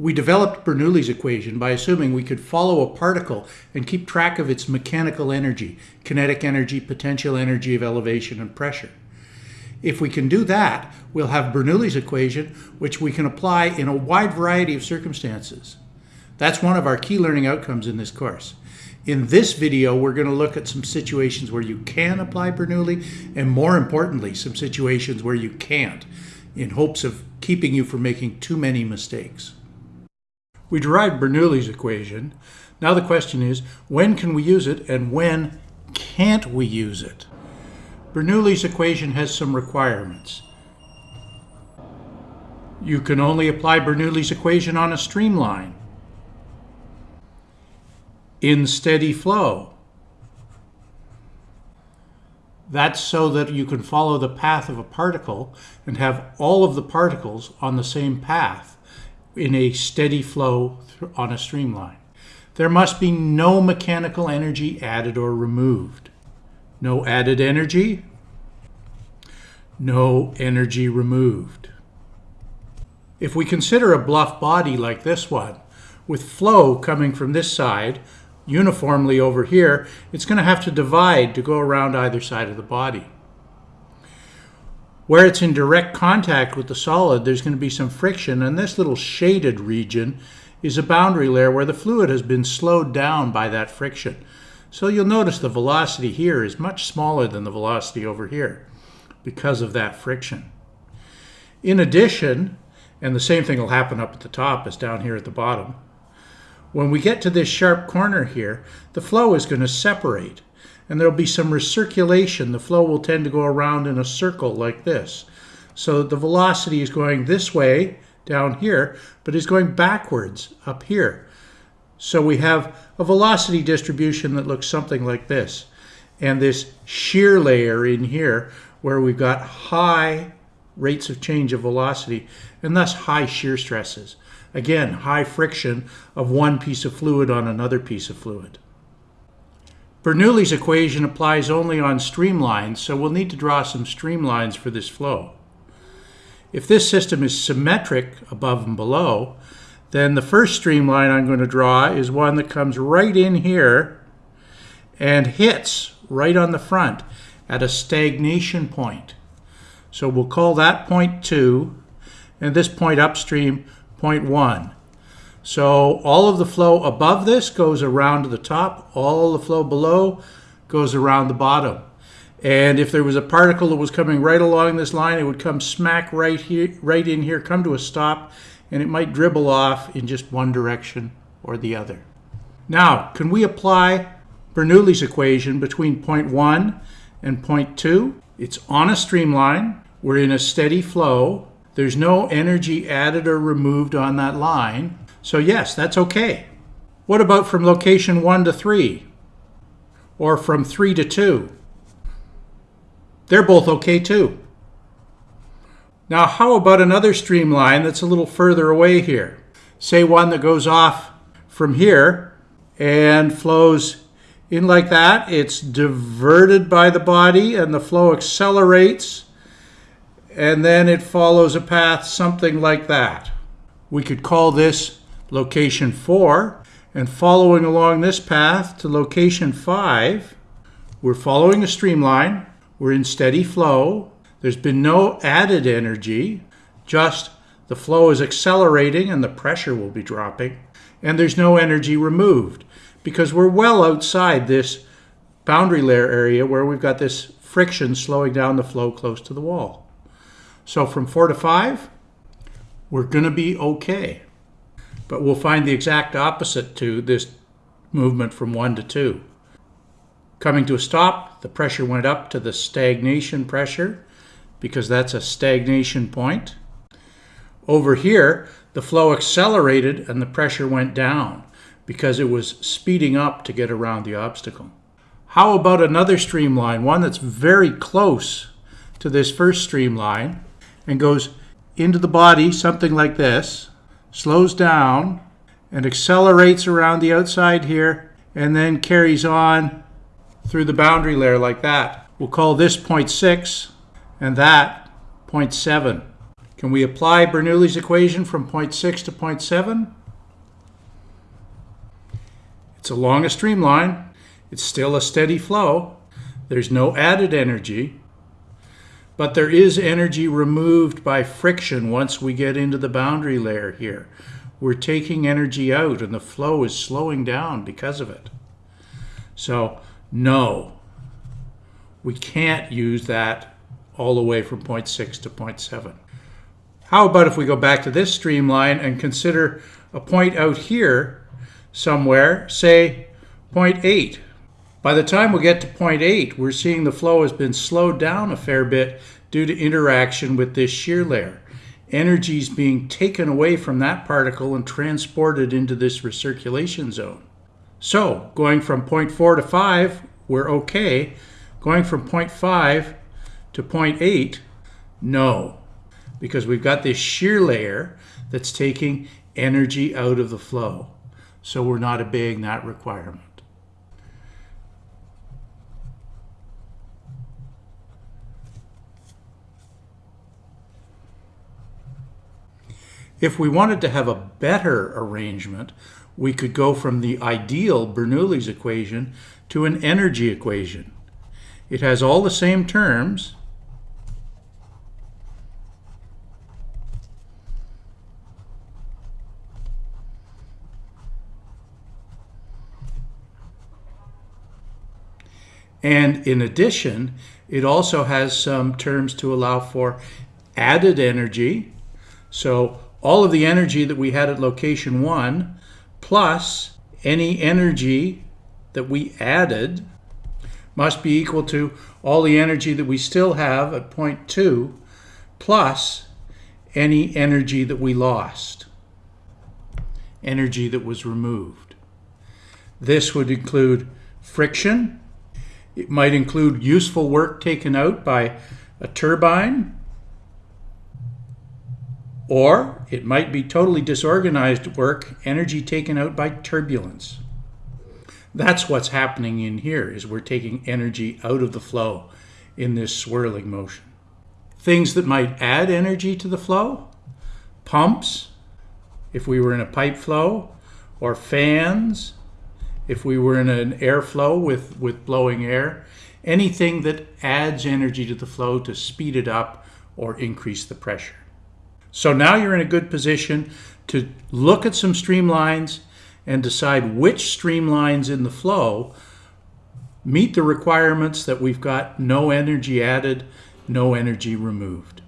We developed Bernoulli's equation by assuming we could follow a particle and keep track of its mechanical energy, kinetic energy, potential energy of elevation and pressure. If we can do that, we'll have Bernoulli's equation, which we can apply in a wide variety of circumstances. That's one of our key learning outcomes in this course. In this video, we're going to look at some situations where you can apply Bernoulli, and more importantly, some situations where you can't, in hopes of keeping you from making too many mistakes. We derived Bernoulli's equation. Now the question is, when can we use it and when can't we use it? Bernoulli's equation has some requirements. You can only apply Bernoulli's equation on a streamline in steady flow. That's so that you can follow the path of a particle and have all of the particles on the same path in a steady flow on a streamline. There must be no mechanical energy added or removed. No added energy, no energy removed. If we consider a bluff body like this one, with flow coming from this side uniformly over here, it's going to have to divide to go around either side of the body. Where it's in direct contact with the solid, there's going to be some friction, and this little shaded region is a boundary layer where the fluid has been slowed down by that friction. So you'll notice the velocity here is much smaller than the velocity over here because of that friction. In addition, and the same thing will happen up at the top as down here at the bottom, when we get to this sharp corner here, the flow is going to separate and there'll be some recirculation. The flow will tend to go around in a circle like this. So the velocity is going this way down here, but is going backwards up here. So we have a velocity distribution that looks something like this. And this shear layer in here where we've got high rates of change of velocity and thus high shear stresses. Again, high friction of one piece of fluid on another piece of fluid. Bernoulli's equation applies only on streamlines, so we'll need to draw some streamlines for this flow. If this system is symmetric above and below, then the first streamline I'm going to draw is one that comes right in here and hits right on the front at a stagnation point. So we'll call that point 2, and this point upstream 0.1. So all of the flow above this goes around to the top. All the flow below goes around the bottom. And if there was a particle that was coming right along this line, it would come smack right here, right in here, come to a stop, and it might dribble off in just one direction or the other. Now, can we apply Bernoulli's equation between point 1 and point 2? It's on a streamline. We're in a steady flow. There's no energy added or removed on that line. So yes, that's okay. What about from location 1 to 3? Or from 3 to 2? They're both okay too. Now how about another streamline that's a little further away here? Say one that goes off from here and flows in like that. It's diverted by the body and the flow accelerates and then it follows a path something like that. We could call this location 4, and following along this path to location 5, we're following a streamline, we're in steady flow, there's been no added energy, just the flow is accelerating and the pressure will be dropping, and there's no energy removed because we're well outside this boundary layer area where we've got this friction slowing down the flow close to the wall. So from 4 to 5, we're going to be okay. But we'll find the exact opposite to this movement from 1 to 2. Coming to a stop, the pressure went up to the stagnation pressure because that's a stagnation point. Over here, the flow accelerated and the pressure went down because it was speeding up to get around the obstacle. How about another streamline, one that's very close to this first streamline, and goes into the body, something like this, slows down and accelerates around the outside here, and then carries on through the boundary layer like that. We'll call this point 6 and that point 7. Can we apply Bernoulli's equation from point 6 to point 7? It's along a streamline. It's still a steady flow. There's no added energy. But there is energy removed by friction once we get into the boundary layer here. We're taking energy out and the flow is slowing down because of it. So, no, we can't use that all the way from point 0.6 to point 0.7. How about if we go back to this streamline and consider a point out here somewhere, say point 8. By the time we get to point 8, we're seeing the flow has been slowed down a fair bit due to interaction with this shear layer. Energy is being taken away from that particle and transported into this recirculation zone. So, going from point 4 to 5, we're okay. Going from point 5 to point 8, no. Because we've got this shear layer that's taking energy out of the flow. So we're not obeying that requirement. If we wanted to have a better arrangement, we could go from the ideal Bernoulli's equation to an energy equation. It has all the same terms, And in addition, it also has some terms to allow for added energy. So all of the energy that we had at location one, plus any energy that we added, must be equal to all the energy that we still have at point two, plus any energy that we lost, energy that was removed. This would include friction, it might include useful work taken out by a turbine, or it might be totally disorganized work, energy taken out by turbulence. That's what's happening in here, is we're taking energy out of the flow in this swirling motion. Things that might add energy to the flow, pumps, if we were in a pipe flow, or fans, if we were in an airflow with, with blowing air, anything that adds energy to the flow to speed it up or increase the pressure. So now you're in a good position to look at some streamlines and decide which streamlines in the flow meet the requirements that we've got no energy added, no energy removed.